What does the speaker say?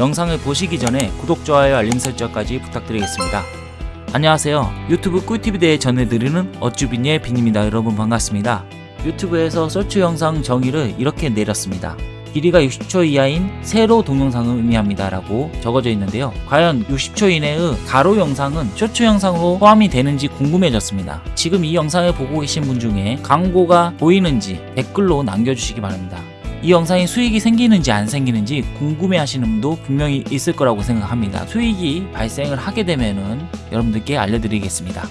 영상을 보시기 전에 구독, 좋아요, 알림 설정까지 부탁드리겠습니다. 안녕하세요. 유튜브 꿀팁에 대해 전해드리는 어쭈빈의 빈입니다. 여러분 반갑습니다. 유튜브에서 서치 영상 정의를 이렇게 내렸습니다. 길이가 60초 이하인 세로 동영상을 의미합니다 라고 적어져 있는데요 과연 60초 이내의 가로 영상은 쇼츠 영상으로 포함이 되는지 궁금해졌습니다 지금 이 영상을 보고 계신 분 중에 광고가 보이는지 댓글로 남겨주시기 바랍니다 이 영상이 수익이 생기는지 안 생기는지 궁금해 하시는 분도 분명히 있을 거라고 생각합니다. 수익이 발생을 하게 되면은 여러분들께 알려드리겠습니다